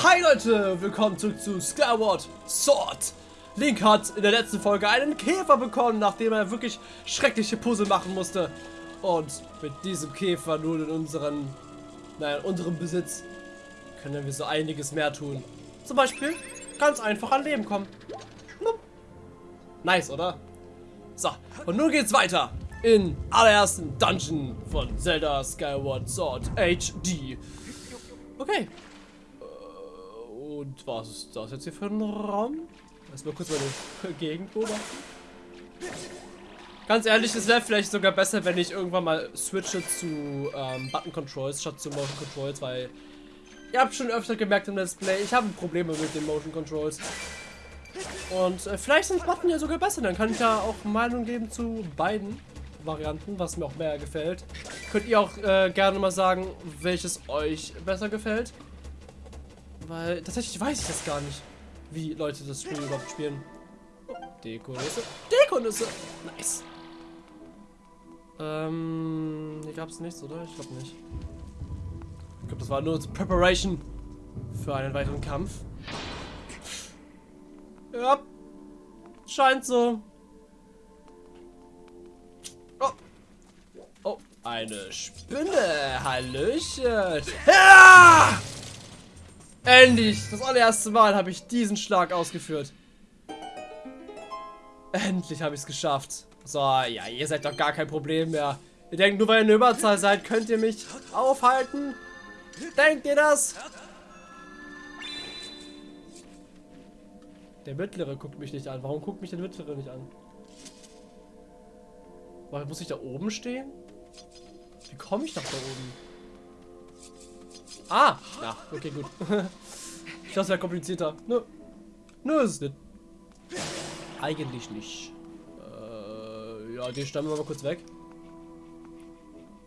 Hi Leute, willkommen zurück zu Skyward Sword. Link hat in der letzten Folge einen Käfer bekommen, nachdem er wirklich schreckliche Puzzle machen musste. Und mit diesem Käfer nun in unseren, naja, in unserem Besitz können wir so einiges mehr tun. Zum Beispiel ganz einfach an Leben kommen. Nice, oder? So, und nun geht's weiter in allerersten Dungeon von Zelda Skyward Sword HD. Okay. Und was ist das jetzt hier für ein Raum? Erstmal kurz meine Gegend beobachten. Ganz ehrlich, es wäre vielleicht sogar besser, wenn ich irgendwann mal switche zu ähm, Button Controls statt zu Motion Controls, weil ihr habt schon öfter gemerkt im Let's Play, ich habe Probleme mit den Motion Controls. Und äh, vielleicht sind Button ja sogar besser, dann kann ich ja auch Meinung geben zu beiden. Varianten, was mir auch mehr gefällt. Könnt ihr auch äh, gerne mal sagen, welches euch besser gefällt. Weil tatsächlich weiß ich das gar nicht, wie Leute das Spiel überhaupt spielen. Deko-Nüsse. Deko-Nüsse. Nice. Ähm, hier gab es nichts, oder? Ich glaube nicht. Ich glaube, das war nur Preparation für einen weiteren Kampf. Ja. Scheint so. Eine Spinne. Hallöchen. Ja! Endlich. Das allererste Mal habe ich diesen Schlag ausgeführt. Endlich habe ich es geschafft. So, ja, ihr seid doch gar kein Problem mehr. Ihr denkt, nur weil ihr eine Überzahl seid, könnt ihr mich aufhalten? Denkt ihr das? Der Mittlere guckt mich nicht an. Warum guckt mich der Mittlere nicht an? Muss ich da oben stehen? Wie komme ich nach da oben? Ah! Ja, okay, gut. ich dachte, es wäre komplizierter. Nö. Nö, ist es nicht. Eigentlich nicht. Äh, ja, den stammen wir mal kurz weg.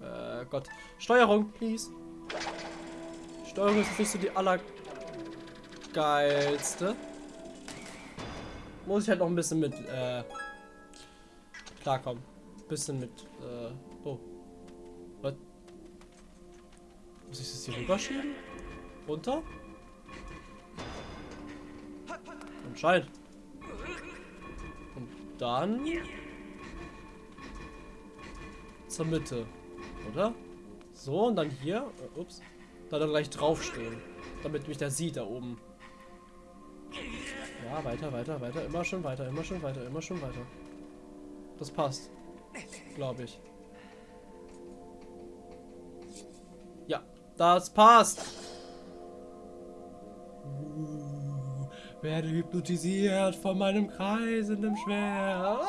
Äh, Gott. Steuerung, please. Steuerung ist nicht so die allergeilste. Muss ich halt noch ein bisschen mit, äh, klarkommen. Bisschen mit, äh, oh. Muss ich das hier rüberschieben? Runter? Anscheinend. Und dann... Zur Mitte. Oder? So, und dann hier. Äh, ups. Da dann gleich draufstehen. Damit mich der sieht da oben. Ja, weiter, weiter, weiter. Immer schon weiter, immer schon weiter, immer schon weiter. Das passt. Glaube ich. Das passt. Uh, werde hypnotisiert von meinem kreisenden Schwert.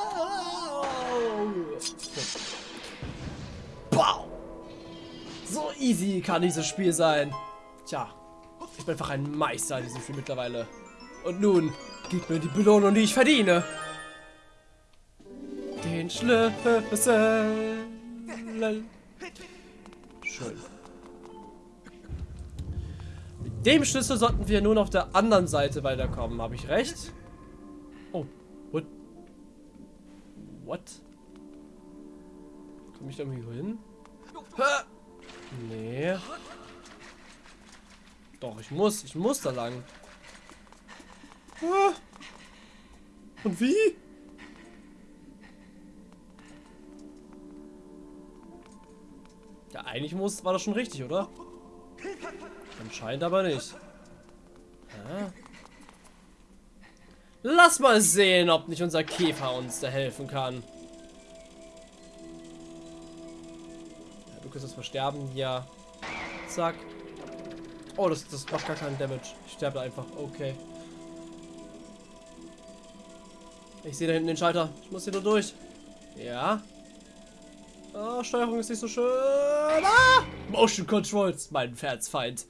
Wow. So easy kann dieses Spiel sein. Tja, ich bin einfach ein Meister in diesem Spiel mittlerweile. Und nun, gib mir die Belohnung, die ich verdiene. Den Schlüssel. Schön dem Schlüssel sollten wir nun auf der anderen Seite weiterkommen. Habe ich recht? Oh, what? What? Komme ich da irgendwie hin? Nee. Doch, ich muss. Ich muss da lang. Und wie? Ja, eigentlich muss, war das schon richtig, oder? Anscheinend aber nicht. Ja. Lass mal sehen, ob nicht unser Käfer uns da helfen kann. Ja, du kannst das versterben. Ja. Zack. Oh, das, das macht gar keinen Damage. Ich sterbe einfach. Okay. Ich sehe da hinten den Schalter. Ich muss hier nur durch. Ja. Oh, Steuerung ist nicht so schön. Ah! Motion Controls, mein Pferdsfeind.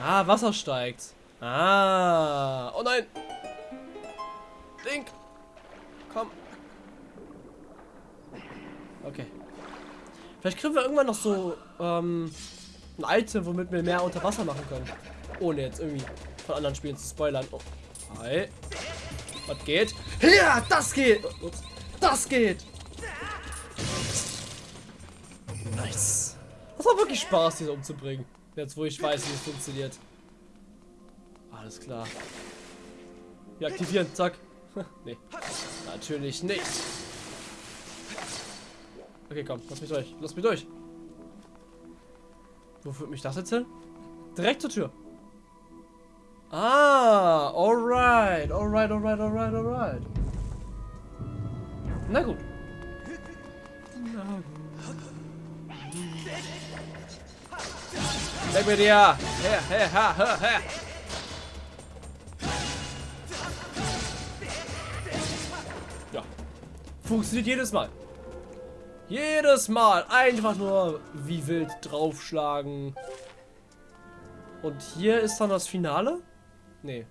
Ah, Wasser steigt. Ah. Oh nein. Link. Komm. Okay. Vielleicht kriegen wir irgendwann noch so ähm, ein Item, womit wir mehr unter Wasser machen können. Ohne jetzt irgendwie von anderen Spielen zu spoilern. Oh. Hi. Was geht? Ja, das geht. Ups. Das geht. Nice. Das war wirklich Spaß, diese umzubringen. Jetzt, wo ich weiß, wie es funktioniert. Alles klar. Wir aktivieren, zack. nee. Natürlich nicht. Okay, komm, lass mich durch. Lass mich durch. Wo führt mich das jetzt hin? Direkt zur Tür. Ah, alright, alright, alright, alright, alright. Na gut. Na gut. Weg mit dir! Her, her, her, her, her! Ja. Funktioniert jedes Mal. Jedes Mal. Einfach nur wie wild draufschlagen. Und hier ist dann das Finale? Nee.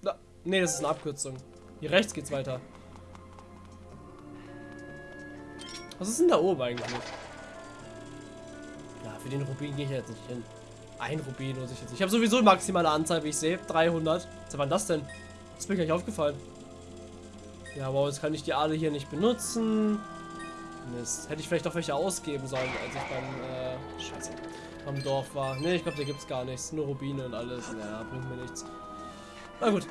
Na, nee, das ist eine Abkürzung. Hier rechts geht's weiter. Was ist denn da oben eigentlich? Ja, für den Rubin gehe ich jetzt nicht hin. Ein Rubin muss ich jetzt. Ich habe sowieso maximale Anzahl, wie ich sehe. 300. Was war das denn? Das ist mir gar nicht aufgefallen. Ja, aber jetzt kann ich die alle hier nicht benutzen. Mist. Hätte ich vielleicht auch welche ausgeben sollen, als ich beim, äh, scheiße, beim Dorf war. Ne, ich glaube, da gibt es gar nichts. Nur Rubine und alles. Ja, bringt mir nichts. Na gut.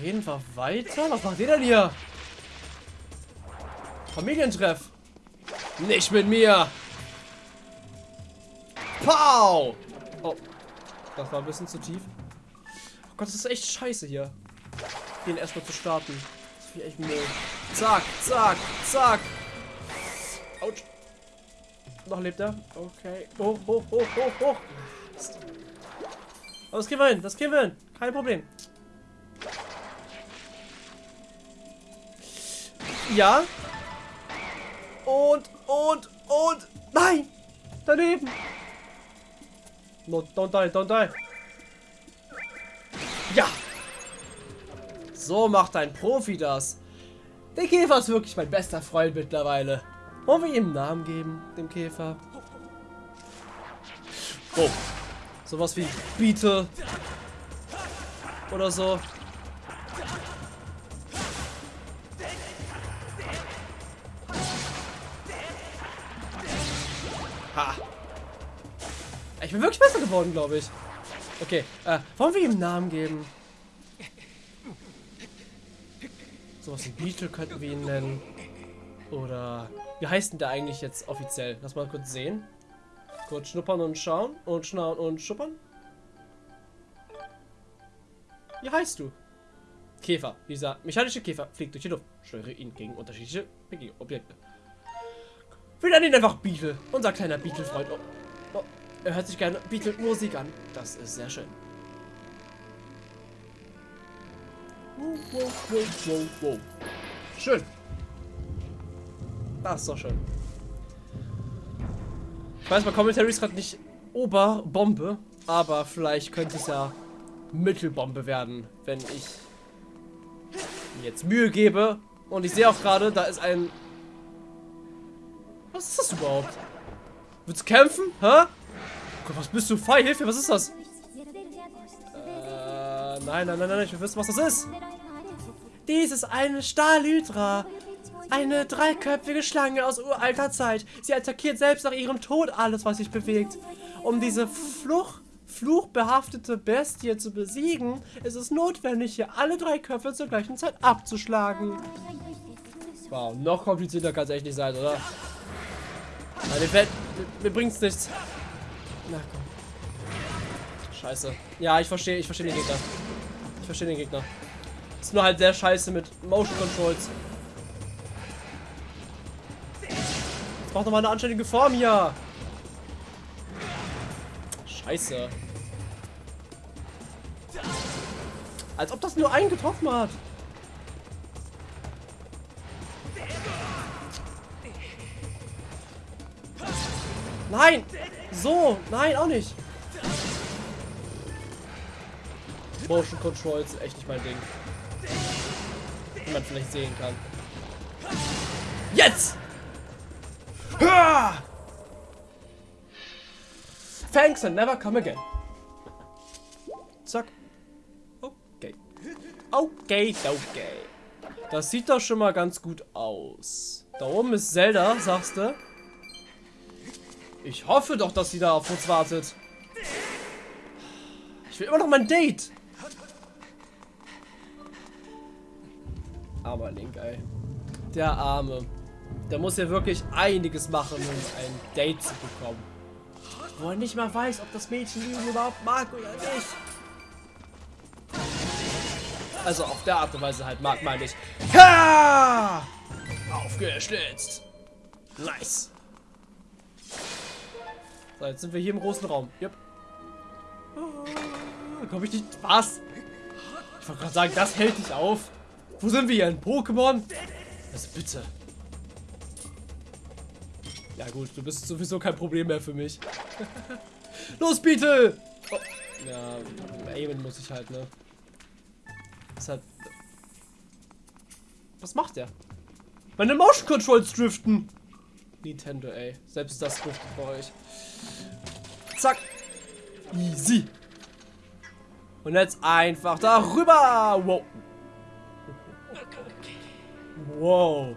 Gehen wir weiter. Was macht ihr denn hier? Familientreff. Nicht mit mir. Pow! Oh. Das war ein bisschen zu tief. Oh Gott, das ist echt scheiße hier. Den erstmal zu starten. Das ist echt Müll. Zack, zack, zack. Autsch. Noch lebt er. Okay. Hoch, hoch, hoch, hoch, hoch. Aber das kriegen wir hin. Das kriegen wir hin. Kein Problem. Ja. Und, und, und. Nein. Daneben. No, don't die, don't die. Ja. So macht ein Profi das. Der Käfer ist wirklich mein bester Freund mittlerweile. Wollen wir ihm einen Namen geben, dem Käfer? Oh. Sowas wie Beetle. Oder so. Ha. Ich bin wirklich besser geworden, glaube ich. Okay, äh, wollen wir ihm einen Namen geben? Sowas wie Beetle könnten wir ihn nennen. Oder, wie heißt denn der eigentlich jetzt offiziell? Lass mal kurz sehen. Kurz schnuppern und schauen. Und schnauen und schuppern. Wie heißt du? Käfer. Dieser mechanische Käfer fliegt durch die Luft. Steuere ihn gegen unterschiedliche Objekte. Wir nennen ihn einfach Beetle. Unser kleiner Beetle-Freund. Oh, er hört sich gerne Beetle-Musik an. Das ist sehr schön. Wow, wow, wow, wow, wow. Schön. Das ist doch schön. Ich weiß, mein Commentary ist gerade nicht Oberbombe, aber vielleicht könnte es ja Mittelbombe werden, wenn ich mir jetzt Mühe gebe. Und ich sehe auch gerade, da ist ein... Was ist das überhaupt? Willst du kämpfen? Hä? Gott, was bist du? Fei, Hilfe, was ist das? Äh, nein, nein, nein, nein, ich will wissen, was das ist. Dies ist eine Stahlhydra. Eine dreiköpfige Schlange aus uralter Zeit. Sie attackiert selbst nach ihrem Tod alles, was sich bewegt. Um diese Fluch, fluchbehaftete Bestie zu besiegen, ist es notwendig, hier alle drei Köpfe zur gleichen Zeit abzuschlagen. Wow, noch komplizierter kann es echt nicht sein, oder? Nein, mir bringt's nichts. Na komm. Scheiße. Ja, ich verstehe, ich verstehe den Gegner. Ich verstehe den Gegner. Ist nur halt sehr scheiße mit Motion Controls. Jetzt braucht noch mal eine anständige Form hier. Scheiße. Als ob das nur einen getroffen hat. Nein! So! Nein, auch nicht! Motion Controls echt nicht mein Ding. Wie man vielleicht sehen kann. Jetzt! Thanks and never come again. Zack. Okay. Okay, okay. Das sieht doch schon mal ganz gut aus. Da oben ist Zelda, sagst du? Ich hoffe doch, dass sie da auf uns wartet. Ich will immer noch mein Date. Armer Link, ey. Der Arme. Der muss ja wirklich einiges machen, um ein Date zu bekommen. Wo er nicht mal weiß, ob das Mädchen ihn überhaupt mag oder nicht. Also auf der Art und Weise halt mag, meine ich. Ha! Aufgeschlitzt. Nice. So, jetzt sind wir hier im großen Raum. Yep. Ah, Komm ich nicht. Was? Ich wollte gerade sagen, das hält dich auf. Wo sind wir hier? In Pokémon? Also bitte. Ja gut, du bist sowieso kein Problem mehr für mich. Los, Beetle! Oh. Ja, aimen muss ich halt, ne? Halt... Was macht der? Meine Motion Controls driften! Nintendo, ey. Selbst das driftet bei euch. Zack. Easy. Und jetzt einfach darüber. Wow. Wow.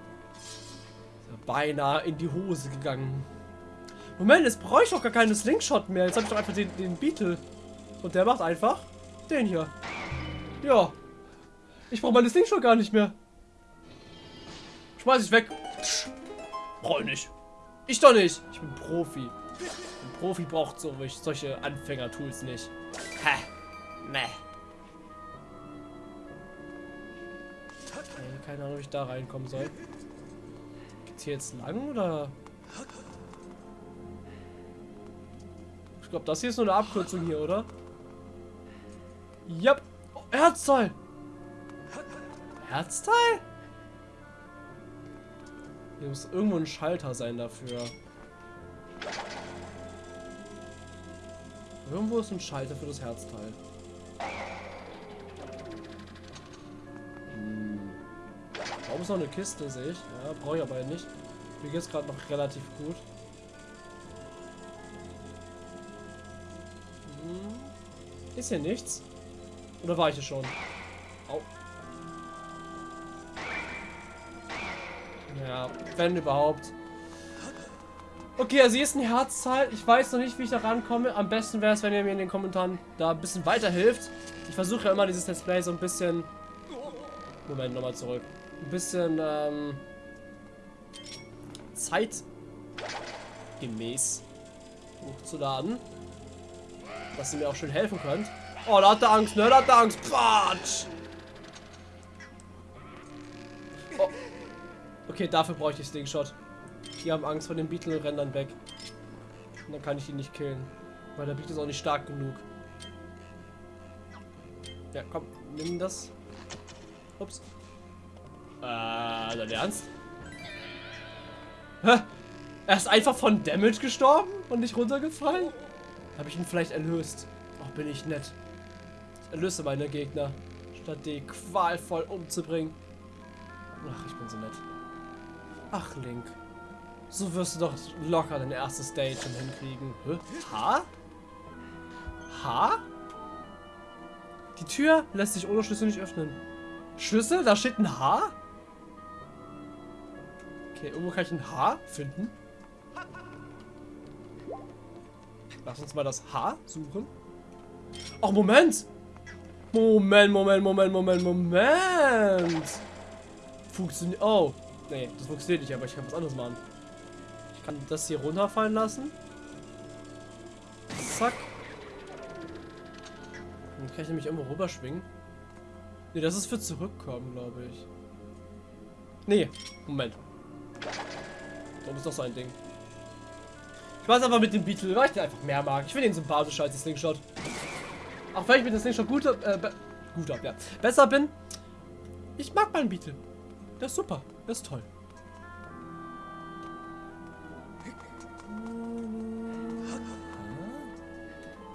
Beinahe in die Hose gegangen. Moment, jetzt brauche ich doch gar keinen Slingshot mehr. Jetzt habe ich doch einfach den, den Beetle. Und der macht einfach den hier. Ja. Ich brauche meine Slingshot gar nicht mehr. Schmeiß ich weg. Brauche ich nicht. Ich doch nicht. Ich bin Profi. Ein Profi braucht so, solche Anfänger-Tools nicht. Hä? Meh. Okay, keine Ahnung, wie ich da reinkommen soll. Geht's hier jetzt lang oder? Ich glaube, das hier ist nur eine Abkürzung hier, oder? Yep. Oh, Herzteil. Herzteil? Hier muss irgendwo ein Schalter sein dafür. Irgendwo ist ein Schalter für das Herzteil. Hm. Warum ist noch eine Kiste, sehe ich. Ja, brauche ich aber nicht. Mir geht es gerade noch relativ gut. Hm. Ist hier nichts? Oder war ich hier schon? Au. Ja, wenn überhaupt. Okay, also hier ist ein Herzteil. Ich weiß noch nicht, wie ich da rankomme. Am besten wäre es, wenn ihr mir in den Kommentaren da ein bisschen weiterhilft. Ich versuche ja immer dieses Let's Play so ein bisschen... Moment, nochmal zurück. Ein bisschen, ähm... Zeitgemäß hochzuladen. Dass ihr mir auch schön helfen könnt. Oh, da hat er Angst, ne? Da hat er Angst. Quatsch! Oh. Okay, dafür brauche ich die Slingshot. Die haben Angst vor den Beetle und rennen dann weg. Und dann kann ich ihn nicht killen. Weil der Beetle ist auch nicht stark genug. Ja, komm, nimm das. Ups. Äh, dein Ernst? Hä? Er ist einfach von Damage gestorben und nicht runtergefallen? Habe ich ihn vielleicht erlöst? Ach, bin ich nett. Ich erlöse meine Gegner, statt die qualvoll umzubringen. Ach, ich bin so nett. Ach, Link. So wirst du doch locker dein erstes Date schon hinkriegen. Hä? H? H? Die Tür lässt sich ohne Schlüssel nicht öffnen. Schlüssel? Da steht ein H? Okay, irgendwo kann ich ein H finden. Lass uns mal das H suchen. Ach, Moment! Moment, Moment, Moment, Moment, Moment! Funktioniert. Oh. Nee, das funktioniert nicht, aber ich kann was anderes machen. Ich kann das hier runterfallen lassen. Zack. Dann kann ich nämlich irgendwo rüberschwingen. Nee, das ist für zurückkommen, glaube ich. Nee, Moment. Da ist doch so ein Ding. Ich weiß einfach mit dem Beetle, weil ich den einfach mehr mag. Ich finde ihn sympathischer als das Slingshot. Auch wenn ich mit dem Slingshot guter, äh, guter, ja, besser bin. Ich mag meinen Beetle. Der ist super. Der ist toll.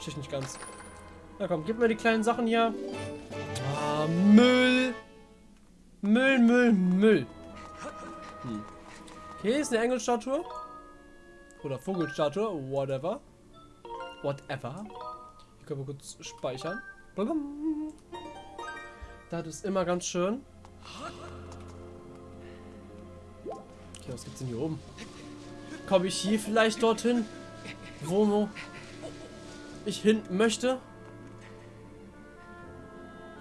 Schicht nicht ganz. Na komm, gib mir die kleinen Sachen hier. Ah, Müll. Müll, Müll, Müll. Hm. Okay, ist eine Engelstatue. Oder Vogelstatue, whatever. Whatever. Hier können wir kurz speichern. Das ist immer ganz schön. Okay, was gibt's denn hier oben? Komme ich hier vielleicht dorthin? wo ich hin möchte.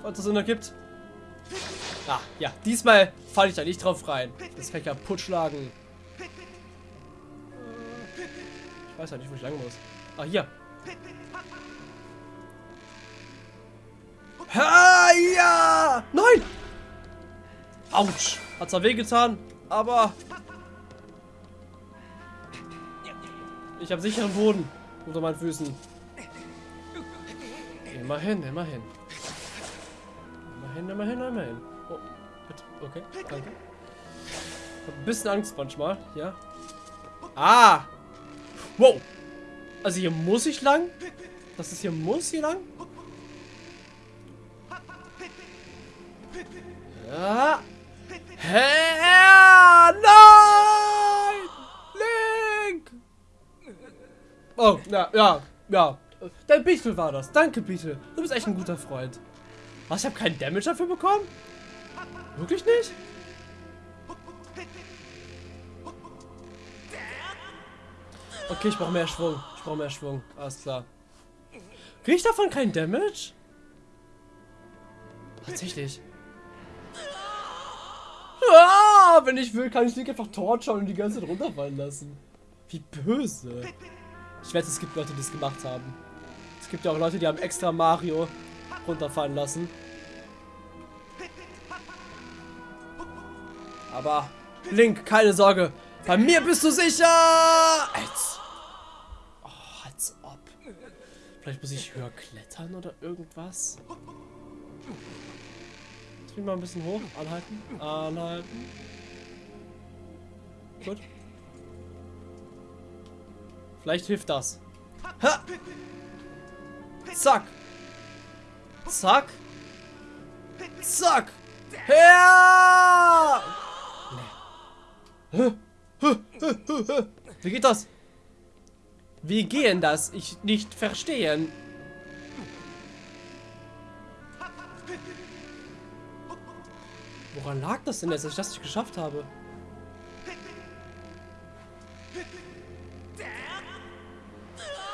Was das Sinn ergibt. Ah, ja, diesmal falle ich da nicht drauf rein. Das kann ich kaputt schlagen. Ich weiß ja nicht, wo ich lang muss. Ah, hier. Ha, ja! Nein! Autsch! Hat zwar wehgetan, aber... Ich habe sicheren Boden unter meinen Füßen. Immerhin, immerhin. Immerhin, immerhin, immerhin. Oh, bitte. Okay, danke. Ich hab ein bisschen Angst manchmal, ja. Ah! Wow! Also hier muss ich lang? Das ist hier muss hier lang? Ja. Herr! Nein! Link! Oh, ja, ja, ja. Dein Beetle war das. Danke, Beetle. Du bist echt ein guter Freund. Was, ich habe keinen Damage dafür bekommen? Wirklich nicht? Okay, ich brauche mehr Schwung. Ich brauche mehr Schwung. Alles klar. Kriege ich davon keinen Damage? Tatsächlich. Ah, wenn ich will, kann ich Link einfach torturen und die ganze Zeit runterfallen lassen. Wie böse. Ich wette, es gibt Leute, die das gemacht haben. Es gibt ja auch Leute, die haben extra Mario runterfallen lassen. Aber Link, keine Sorge. Bei mir bist du sicher. Als, oh, als ob. Vielleicht muss ich höher klettern oder irgendwas. Jetzt bin ich mal ein bisschen hoch. Anhalten. Anhalten. Gut. Vielleicht hilft das. Ha! Zack. Zack. Zack. Ja! Nee. Wie geht das? Wie gehen das? Ich nicht verstehen. Woran lag das denn jetzt, dass ich das nicht geschafft habe?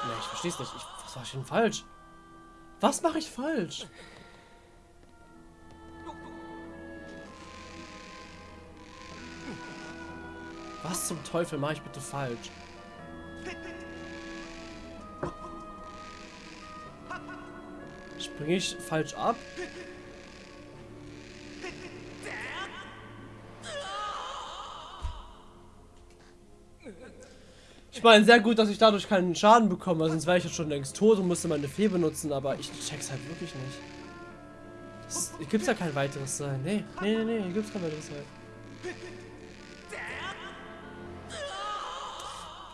Nee, ich versteh's nicht. Ich, was war ich denn falsch? Was mache ich falsch? Was zum Teufel mache ich bitte falsch? Springe ich falsch ab? Meine, sehr gut, dass ich dadurch keinen Schaden bekomme, sonst wäre ich jetzt schon längst tot und müsste meine Fee benutzen, aber ich check's halt wirklich nicht. Es gibt ja kein weiteres Sein. Nee, nee, nee, nee, hier gibt's kein weiteres Sein.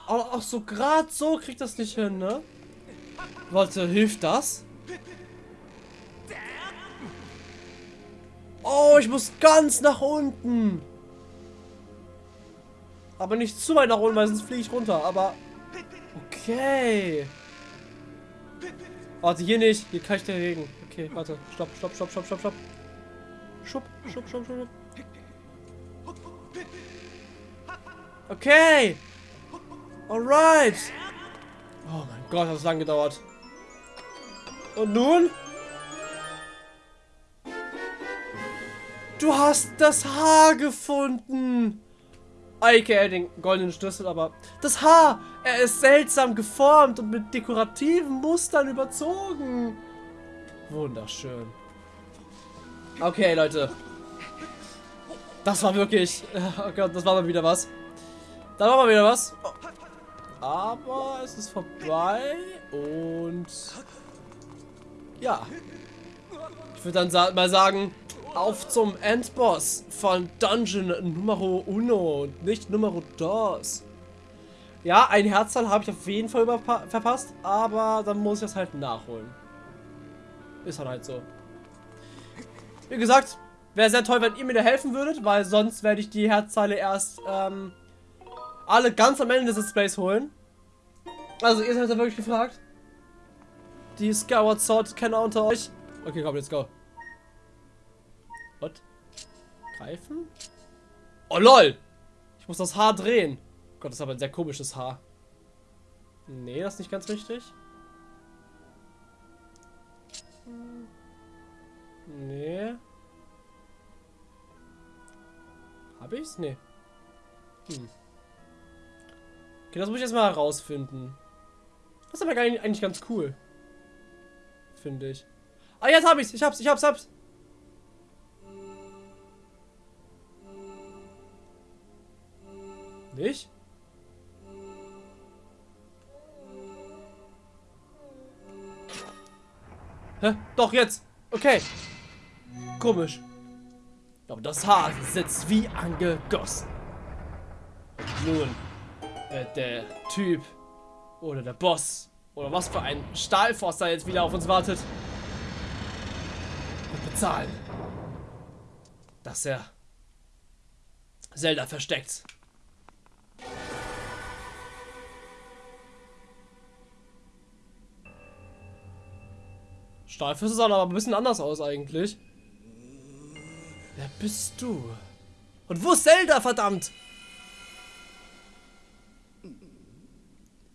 Ach so, gerade so kriegt das nicht hin, ne? Warte, hilft das? Oh, ich muss ganz nach unten. Aber nicht zu weit nach unten, weil sonst fliege ich runter. Aber okay. Warte, hier nicht. Hier kann ich der Regen. Okay, warte. Stopp, stopp, stopp, stopp, stopp, stopp. Schub, schub, schub, schub. Okay. Alright. Oh mein Gott, hat das lang gedauert. Und nun? Du hast das Haar gefunden. Aka den goldenen Schlüssel, aber das Haar, er ist seltsam geformt und mit dekorativen Mustern überzogen. Wunderschön. Okay, Leute. Das war wirklich... Oh Gott, das war mal wieder was. Da war mal wieder was. Aber es ist vorbei und... Ja. Ich würde dann mal sagen, auf zum Endboss von Dungeon Numero Uno nicht Numero Dos. Ja, ein Herzteil habe ich auf jeden Fall verpasst, aber dann muss ich das halt nachholen. Ist halt halt so. Wie gesagt, wäre sehr toll, wenn ihr mir da helfen würdet, weil sonst werde ich die Herzteile erst ähm, alle ganz am Ende des Displays holen. Also ihr seid ja wirklich gefragt. Die Skyward Sword Kenner unter euch. Okay, komm, let's go. Was? Greifen? Oh lol! Ich muss das Haar drehen. Gott, das ist aber ein sehr komisches Haar. Nee, das ist nicht ganz richtig. Nee. Hab ich's? Nee. Hm. Okay, das muss ich jetzt mal herausfinden. Das ist aber eigentlich ganz cool. Finde ich. Ah, jetzt hab ich's. Ich hab's, ich hab's, hab's. Nicht? Hä? Doch, jetzt. Okay. Komisch. Aber das Haar sitzt wie angegossen. Nun wird der Typ oder der Boss oder was für ein Stahlforster jetzt wieder auf uns wartet, wird bezahlen, dass er Zelda versteckt. Stahlfüße sahen aber ein bisschen anders aus eigentlich. Wer bist du? Und wo ist Zelda, verdammt?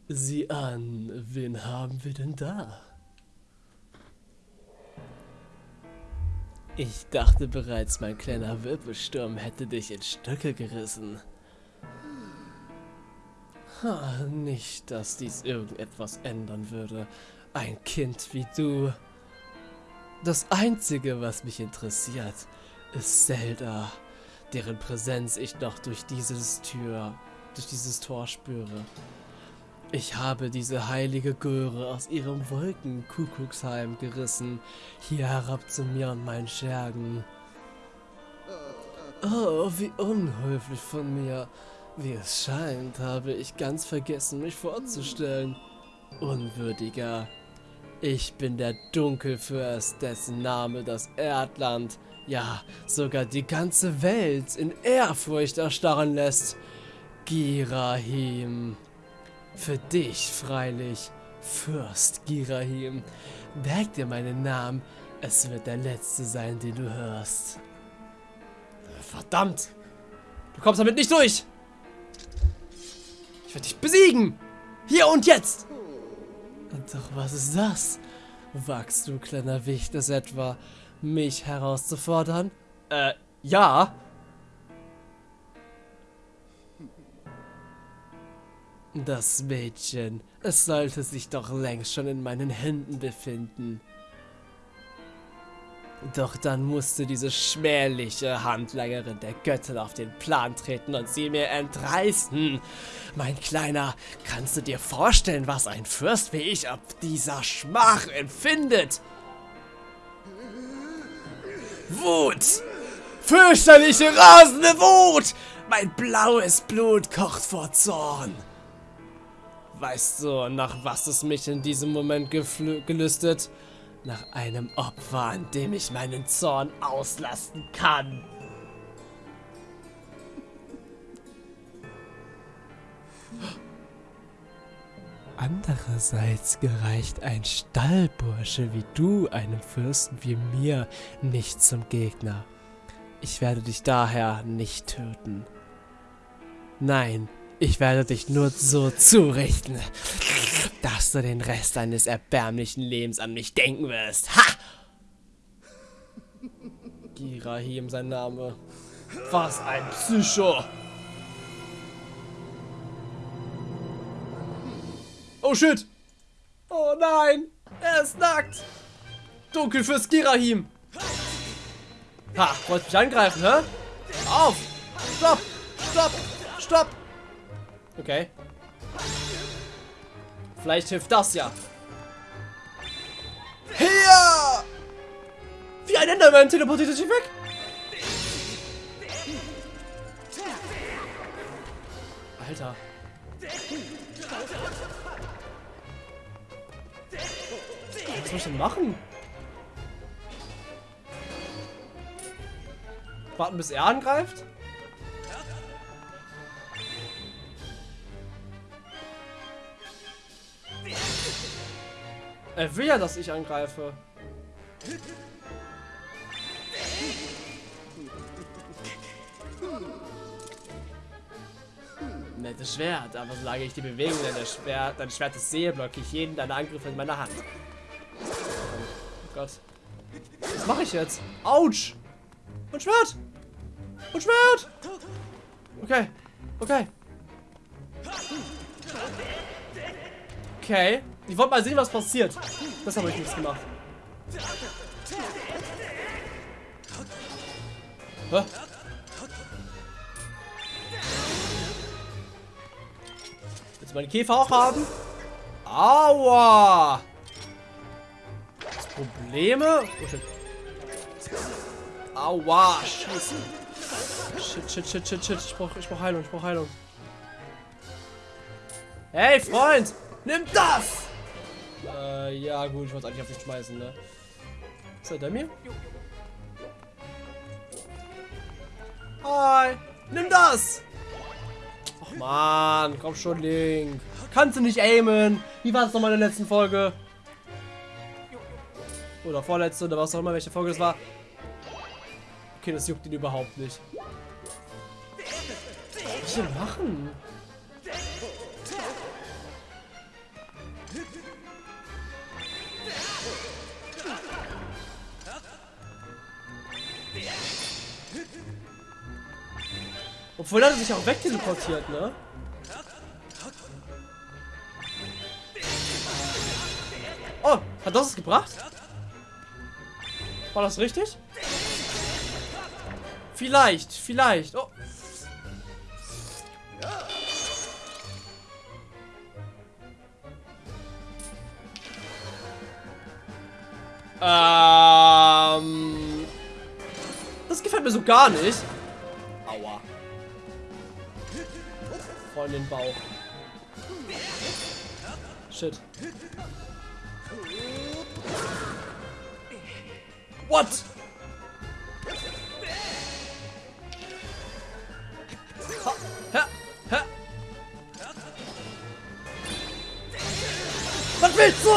Sieh an, wen haben wir denn da? Ich dachte bereits, mein kleiner Wirbelsturm hätte dich in Stücke gerissen. Ha, nicht, dass dies irgendetwas ändern würde. Ein Kind wie du. Das Einzige, was mich interessiert, ist Zelda, deren Präsenz ich noch durch dieses Tür, durch dieses Tor spüre. Ich habe diese heilige Göre aus ihrem Wolkenkuckucksheim gerissen, hier herab zu mir und meinen Schergen. Oh, wie unhöflich von mir. Wie es scheint, habe ich ganz vergessen, mich vorzustellen. Unwürdiger. Ich bin der Dunkelfürst, dessen Name das Erdland, ja, sogar die ganze Welt in Ehrfurcht erstarren lässt. Girahim. Für dich freilich, Fürst Girahim. Merk dir meinen Namen, es wird der letzte sein, den du hörst. Verdammt! Du kommst damit nicht durch! Ich werde dich besiegen! Hier und jetzt! Doch was ist das? Wagst du, kleiner Wicht, es etwa, mich herauszufordern? Äh, ja. Das Mädchen, es sollte sich doch längst schon in meinen Händen befinden. Doch dann musste diese schmähliche Handlangerin der Göttin auf den Plan treten und sie mir entreißen. Mein Kleiner, kannst du dir vorstellen, was ein Fürst wie ich ab dieser Schmach empfindet? Wut! Fürchterliche, rasende Wut! Mein blaues Blut kocht vor Zorn. Weißt du, nach was es mich in diesem Moment gelüstet? Nach einem Opfer, an dem ich meinen Zorn auslasten kann. Andererseits gereicht ein Stallbursche wie du einem Fürsten wie mir nicht zum Gegner. Ich werde dich daher nicht töten. Nein, ich werde dich nur so zurichten, dass du den Rest deines erbärmlichen Lebens an mich denken wirst. Ha! Girahim sein Name. Was ein Psycho! Oh shit! Oh nein! Er ist nackt! Dunkel fürs Girahim! Ha! Wollt mich angreifen, hä? Auf! Stopp! Stopp! Stopp! Okay. Vielleicht hilft das ja. Hier! Wie ein Enderman teleportiert sich weg. Alter. Was soll ich denn machen? Warten bis er angreift? Er will ja, dass ich angreife. nettes Schwert, aber solange ich die Bewegung deines Schwert, deines Schwertes sehe, blocke ich jeden deiner Angriffe in meiner Hand. Oh Gott. Was mache ich jetzt? Autsch! Und Schwert! Und Schwert! Okay. Okay. Okay. Ich wollte mal sehen, was passiert. Das habe ich nichts gemacht. Hä? Willst du meine Käfer auch haben? Aua! Probleme? Oh shit. Aua, scheiße. Shit, shit, shit, shit, shit. Ich brauch, ich brauch Heilung, ich brauch Heilung. Hey, Freund! Nimm das! Äh, ja gut, ich wollte eigentlich auf dich schmeißen, ne? Ist er der mir? Hi! Nimm das! Ach man, komm schon, Link. Kannst du nicht aimen? Wie war es nochmal in der letzten Folge? Oder vorletzte, oder was auch immer, welche Folge das war. Okay, das juckt ihn überhaupt nicht. Was soll ich denn machen? Obwohl er sich auch wegteleportiert, ne? Oh, hat das es gebracht? War das richtig? Vielleicht, vielleicht. Oh. Ähm. Das gefällt mir so gar nicht. In den Bauch. Shit. What? Ha, ha, ha. Was willst du?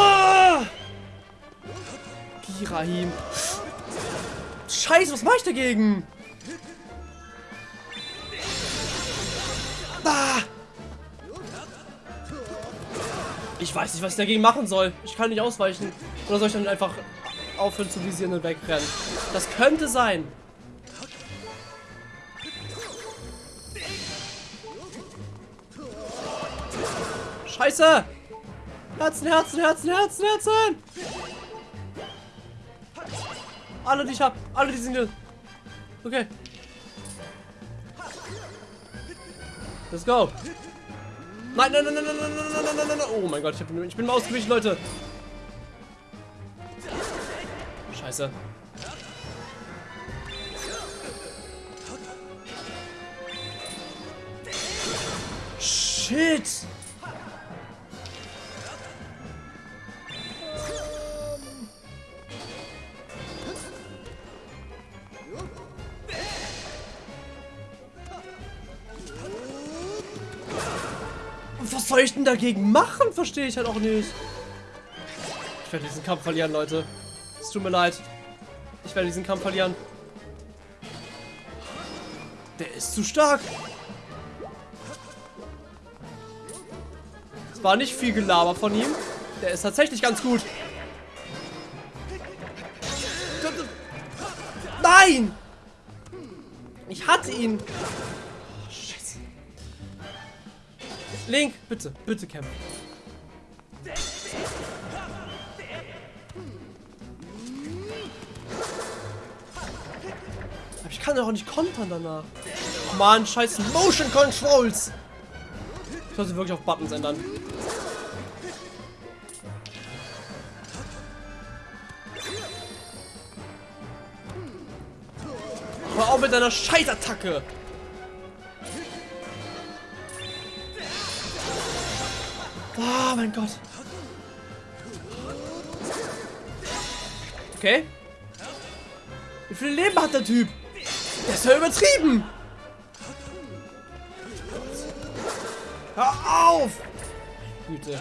Girahim. Scheiße, was mache ich dagegen? Ah. Ich weiß nicht, was ich dagegen machen soll. Ich kann nicht ausweichen. Oder soll ich dann einfach aufhören zu visieren und wegrennen? Das könnte sein. Scheiße! Herzen, Herzen, Herzen, Herzen, Herzen! Alle, die ich hab. Alle, die sind hier. Okay. Let's go. Nein, nein, nein, nein, nein, nein, nein, nein, nein, nein. Oh mein Gott, ich, hab, ich bin mal ausgewichen, Leute. Scheiße. Shit. Dagegen machen? Verstehe ich halt auch nicht. Ich werde diesen Kampf verlieren, Leute. Es tut mir leid. Ich werde diesen Kampf verlieren. Der ist zu stark. Es war nicht viel Gelaber von ihm. Der ist tatsächlich ganz gut. Nein! Ich hatte ihn. Link, bitte, bitte kämpfen. Aber ich kann doch auch nicht kontern danach. Oh Mann, scheiß Motion Controls. Ich sollte wirklich auf Buttons ändern. Hör auf mit deiner Scheißattacke. Oh mein Gott. Okay. Wie viel Leben hat der Typ? Der ist ja übertrieben. Hör auf! Güte.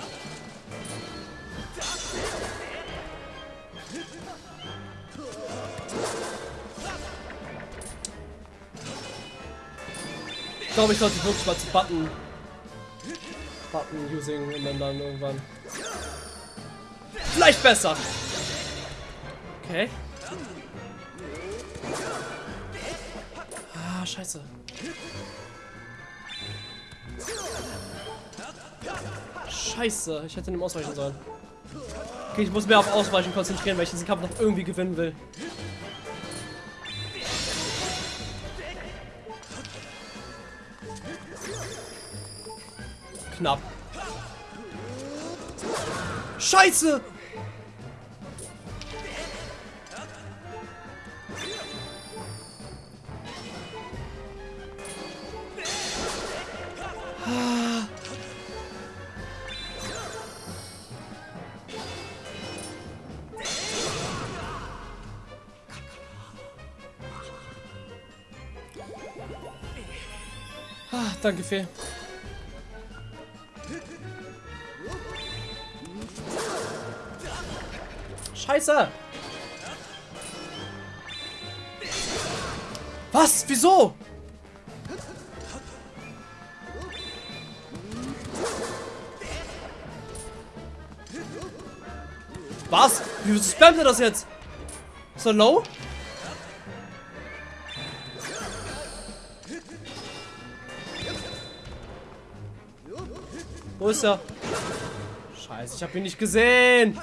Ich glaube, ich sollte wirklich mal zu Button Button using und dann, dann irgendwann. Vielleicht besser. Okay. Ah, scheiße. Scheiße, ich hätte ihm ausweichen sollen. Okay, ich muss mehr auf Ausweichen konzentrieren, weil ich diesen Kampf noch irgendwie gewinnen will. Knapp. Scheiße! Ah, danke, Fee. Scheiße! Was? Wieso? Was? Wie spammt er das jetzt? So low? Wo ist er? Scheiße, ich habe ihn nicht gesehen.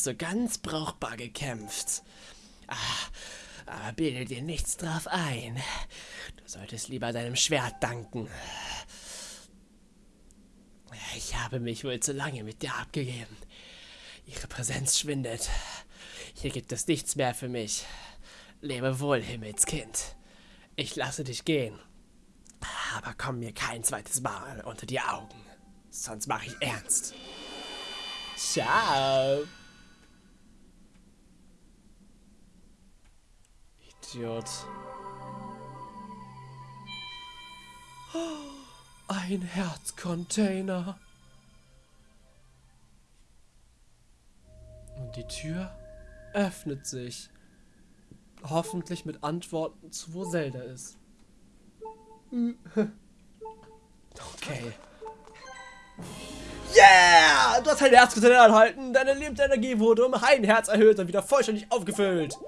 Hast du ganz brauchbar gekämpft. Ah, aber bilde dir nichts drauf ein. Du solltest lieber deinem Schwert danken. Ich habe mich wohl zu lange mit dir abgegeben. Ihre Präsenz schwindet. Hier gibt es nichts mehr für mich. Lebe wohl, Himmelskind. Ich lasse dich gehen. Aber komm mir kein zweites Mal unter die Augen. Sonst mache ich ernst. Ciao. Idiot. Ein Herzcontainer. Und die Tür öffnet sich. Hoffentlich mit Antworten zu wo Zelda ist. Okay. Yeah! Du hast ein Herzcontainer erhalten. Deine Lebensenergie wurde um ein Herz erhöht und wieder vollständig aufgefüllt.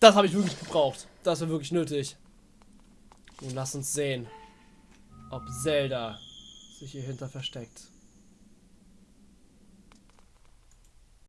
Das habe ich wirklich gebraucht. Das war wirklich nötig. Nun lass uns sehen, ob Zelda sich hier hinter versteckt.